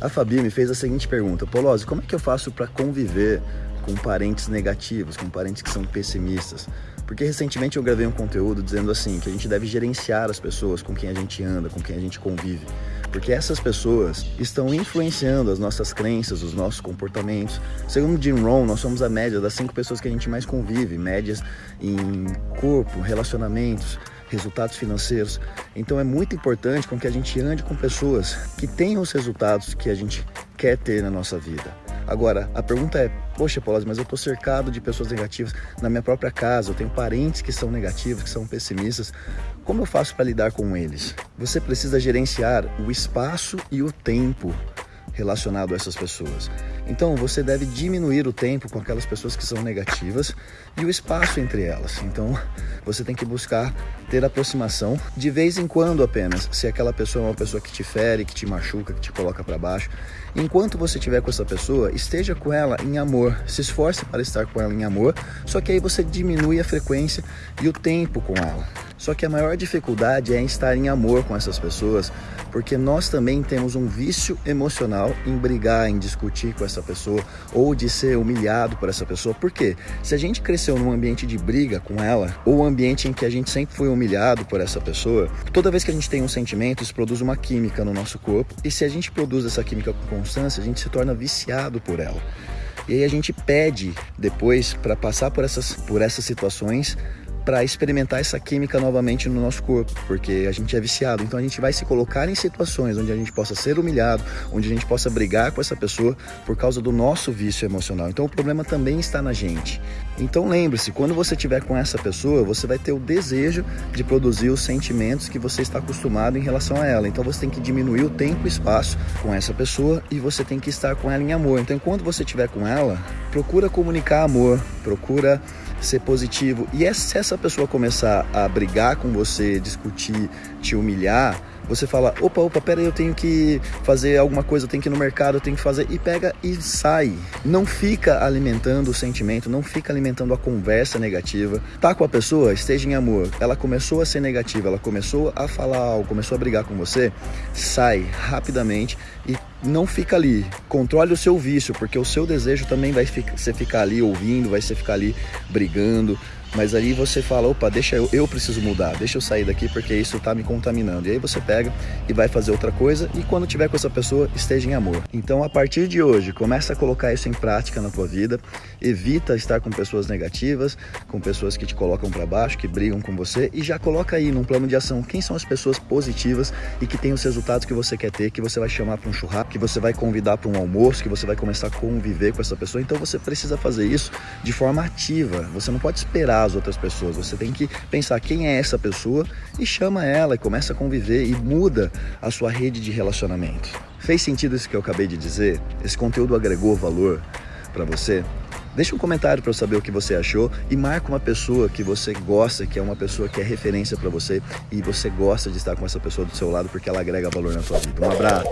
A Fabi me fez a seguinte pergunta, Polozzi, como é que eu faço para conviver com parentes negativos, com parentes que são pessimistas? Porque recentemente eu gravei um conteúdo dizendo assim, que a gente deve gerenciar as pessoas com quem a gente anda, com quem a gente convive. Porque essas pessoas estão influenciando as nossas crenças, os nossos comportamentos. Segundo Jim Rohn, nós somos a média das cinco pessoas que a gente mais convive, médias em corpo, relacionamentos, resultados financeiros. Então é muito importante com que a gente ande com pessoas que tenham os resultados que a gente quer ter na nossa vida. Agora, a pergunta é, poxa, Paulo, mas eu estou cercado de pessoas negativas na minha própria casa, eu tenho parentes que são negativos, que são pessimistas. Como eu faço para lidar com eles? Você precisa gerenciar o espaço e o tempo relacionado a essas pessoas. Então você deve diminuir o tempo com aquelas pessoas que são negativas e o espaço entre elas. Então você tem que buscar ter aproximação de vez em quando apenas. Se aquela pessoa é uma pessoa que te fere, que te machuca, que te coloca para baixo, enquanto você estiver com essa pessoa, esteja com ela em amor. Se esforce para estar com ela em amor. Só que aí você diminui a frequência e o tempo com ela. Só que a maior dificuldade é estar em amor com essas pessoas, porque nós também temos um vício emocional em brigar, em discutir com essa pessoa ou de ser humilhado por essa pessoa. Por quê? Se a gente cresceu num ambiente de briga com ela, ou ambiente em que a gente sempre foi humilhado por essa pessoa, toda vez que a gente tem um sentimento, isso produz uma química no nosso corpo, e se a gente produz essa química com constância, a gente se torna viciado por ela. E aí a gente pede depois para passar por essas, por essas situações para experimentar essa química novamente no nosso corpo, porque a gente é viciado. Então a gente vai se colocar em situações onde a gente possa ser humilhado, onde a gente possa brigar com essa pessoa por causa do nosso vício emocional. Então o problema também está na gente. Então lembre-se, quando você estiver com essa pessoa, você vai ter o desejo de produzir os sentimentos que você está acostumado em relação a ela. Então você tem que diminuir o tempo e espaço com essa pessoa e você tem que estar com ela em amor. Então quando você estiver com ela, procura comunicar amor, procura ser positivo. E é se essa pessoa começar a brigar com você, discutir, te humilhar, você fala, opa, opa, pera aí, eu tenho que fazer alguma coisa, eu tenho que ir no mercado, eu tenho que fazer, e pega e sai. Não fica alimentando o sentimento, não fica alimentando a conversa negativa. Tá com a pessoa, esteja em amor. Ela começou a ser negativa, ela começou a falar algo, começou a brigar com você, sai rapidamente e não fica ali. Controle o seu vício, porque o seu desejo também vai ser ficar ali ouvindo, vai ser ficar ali brigando, mas aí você fala, opa, deixa eu, eu preciso mudar, deixa eu sair daqui porque isso está me contaminando. E aí você pega e vai fazer outra coisa e quando tiver com essa pessoa, esteja em amor. Então, a partir de hoje, começa a colocar isso em prática na tua vida. Evita estar com pessoas negativas, com pessoas que te colocam para baixo, que brigam com você e já coloca aí num plano de ação quem são as pessoas positivas e que têm os resultados que você quer ter, que você vai chamar para um churrasco, que você vai convidar para um almoço, que você vai começar a conviver com essa pessoa. Então, você precisa fazer isso de forma ativa. Você não pode esperar as outras pessoas. Você tem que pensar quem é essa pessoa e chama ela e começa a conviver e muda a sua rede de relacionamento. Fez sentido isso que eu acabei de dizer? Esse conteúdo agregou valor para você? Deixa um comentário para eu saber o que você achou e marca uma pessoa que você gosta, que é uma pessoa que é referência para você e você gosta de estar com essa pessoa do seu lado porque ela agrega valor na sua vida. Um abraço.